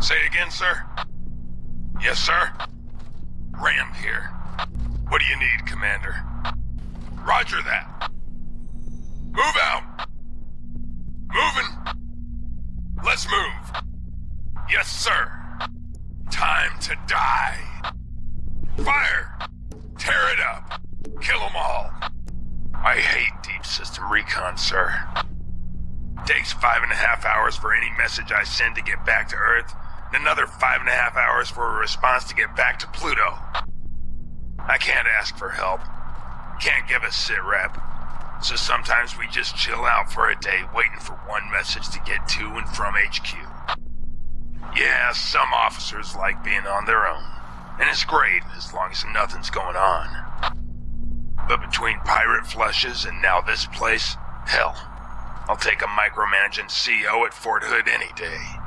Say again, sir? Yes, sir? Ram here. What do you need, Commander? Roger that. Move out! Moving! Let's move! Yes, sir! Time to die! Fire! Tear it up! Kill them all! I hate deep system recon, sir. Takes five and a half hours for any message I send to get back to Earth, and another five and a half hours for a response to get back to Pluto. I can't ask for help. Can't give a sit rep. So sometimes we just chill out for a day waiting for one message to get to and from HQ. Yeah, some officers like being on their own. And it's great as long as nothing's going on. But between pirate flushes and now this place, hell, I'll take a micromanaging CO at Fort Hood any day.